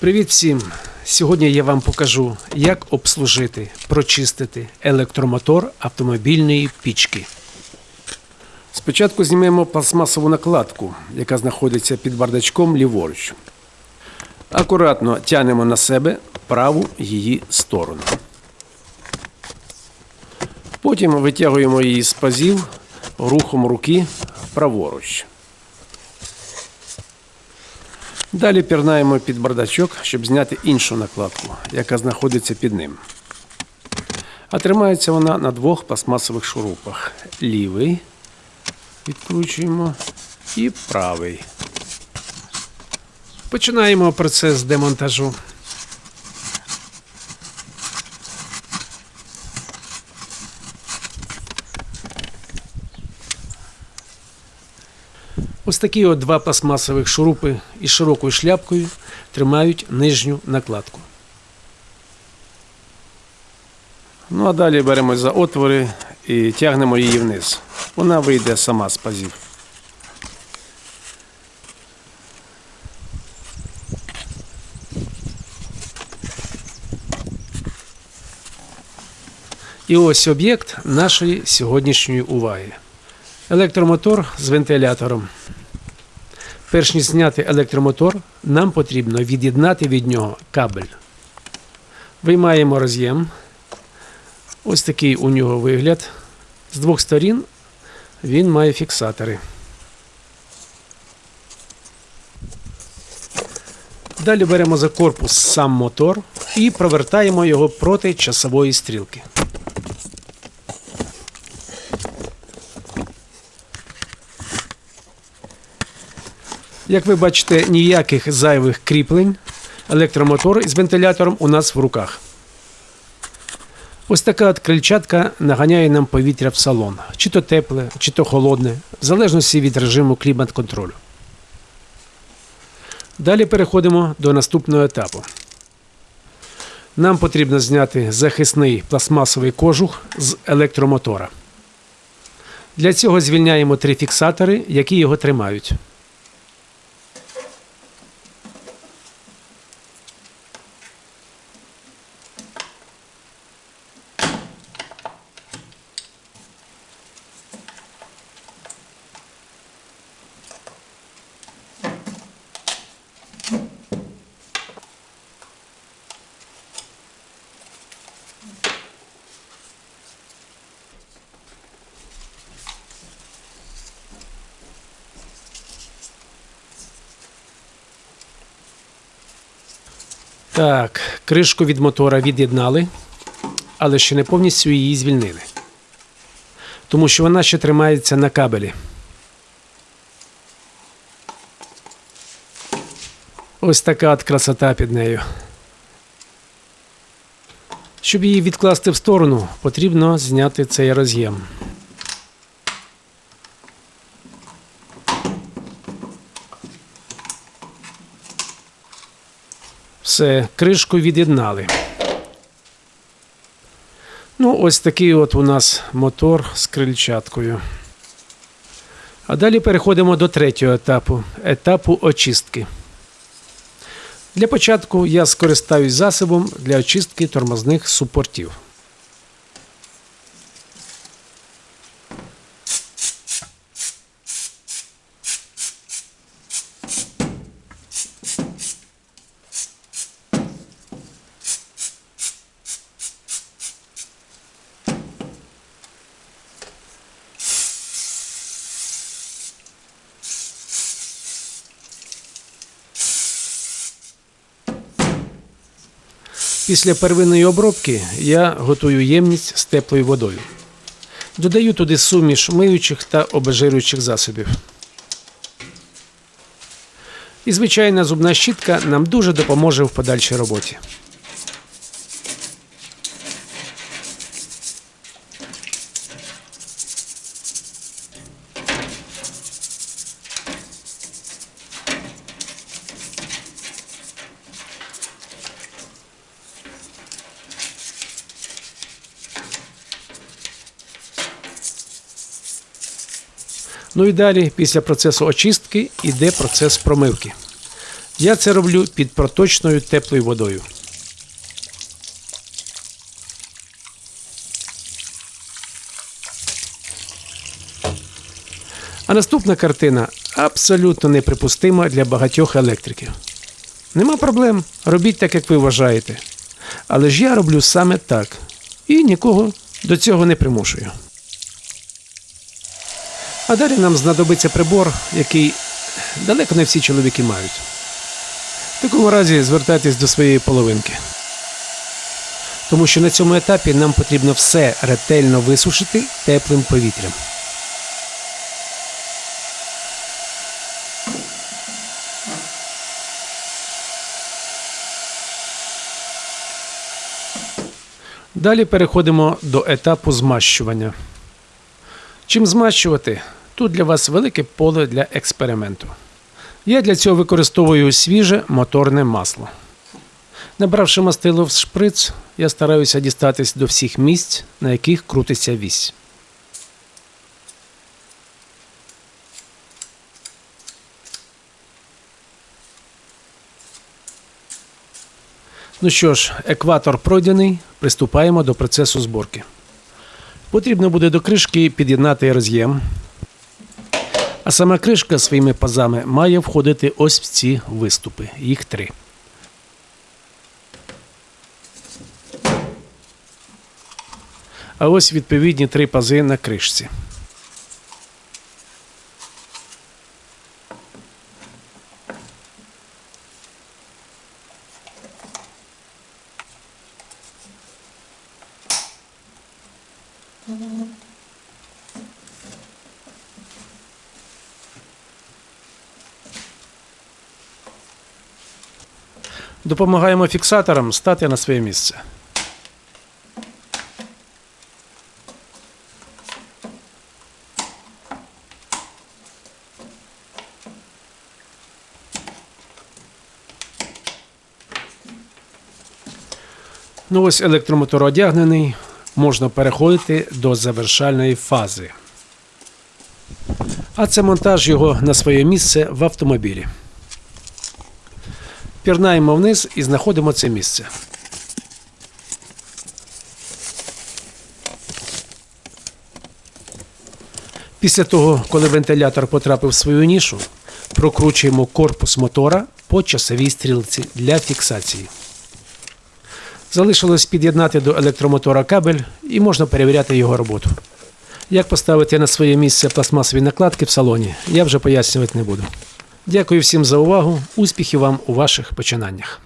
Привіт всім! Сьогодні я вам покажу, як обслужити, прочистити електромотор автомобільної пічки. Спочатку знімемо пластмасову накладку, яка знаходиться під бардачком ліворуч. Акуратно тягнемо на себе праву її сторону. Потім витягуємо її з пазів рухом руки праворуч. Далі пірнаємо під бардачок, щоб зняти іншу накладку, яка знаходиться під ним. А тримається вона на двох пластмасових шурупах. Лівий відкручуємо і правий. Починаємо процес демонтажу. Ось такі от два пластмасових шурупи із широкою шляпкою тримають нижню накладку. Ну а далі беремо за отвори і тягнемо її вниз. Вона вийде сама з пазів. І ось об'єкт нашої сьогоднішньої уваги. Електромотор з вентилятором. Перш ніж зняти електромотор, нам потрібно від'єднати від нього кабель. Виймаємо роз'єм. Ось такий у нього вигляд. З двох сторін він має фіксатори. Далі беремо за корпус сам мотор і провертаємо його проти часової стрілки. Як ви бачите, ніяких зайвих кріплень. Електромотор із вентилятором у нас в руках. Ось така от крильчатка наганяє нам повітря в салон. Чи то тепле, чи то холодне, в залежності від режиму клімат-контролю. Далі переходимо до наступного етапу. Нам потрібно зняти захисний пластмасовий кожух з електромотора. Для цього звільняємо три фіксатори, які його тримають. Так, кришку від мотора від'єднали, але ще не повністю її звільнили. Тому що вона ще тримається на кабелі. Ось така от красота під нею. Щоб її відкласти в сторону, потрібно зняти цей роз'єм. Все, кришку від'єднали. Ну, ось такий от у нас мотор з крильчаткою. А далі переходимо до третього етапу етапу очистки. Для початку я скористаюсь засобом для очистки тормозних супортів. Після первинної обробки я готую ємність з теплою водою. Додаю туди суміш миючих та обезжирюючих засобів. І звичайна зубна щітка нам дуже допоможе в подальшій роботі. Ну і далі, після процесу очистки, йде процес промивки. Я це роблю під проточною теплою водою. А наступна картина абсолютно неприпустима для багатьох електриків. Нема проблем, робіть так, як ви вважаєте. Але ж я роблю саме так і нікого до цього не примушую. А далі нам знадобиться прибор, який далеко не всі чоловіки мають. В такому разі звертайтесь до своєї половинки. Тому що на цьому етапі нам потрібно все ретельно висушити теплим повітрям. Далі переходимо до етапу змащування. Чим змащувати? Тут для вас велике поле для експерименту. Я для цього використовую свіже моторне масло. Набравши мастило в шприц, я стараюся дістатись до всіх місць, на яких крутиться вісь. Ну що ж, екватор пройдений, приступаємо до процесу зборки. Потрібно буде до кришки під'єднати роз'єм. А сама кришка своїми пазами має входити ось в ці виступи. Їх три. А ось відповідні три пази на кришці. Допомагаємо фіксаторам стати на своє місце. Ну ось електромотор одягнений, можна переходити до завершальної фази. А це монтаж його на своє місце в автомобілі. Пірнаємо вниз і знаходимо це місце. Після того, коли вентилятор потрапив в свою нішу, прокручуємо корпус мотора по часовій стрілці для фіксації. Залишилось під'єднати до електромотора кабель і можна перевіряти його роботу. Як поставити на своє місце пластмасові накладки в салоні, я вже пояснювати не буду. Дякую всім за увагу. Успіхів вам у ваших починаннях.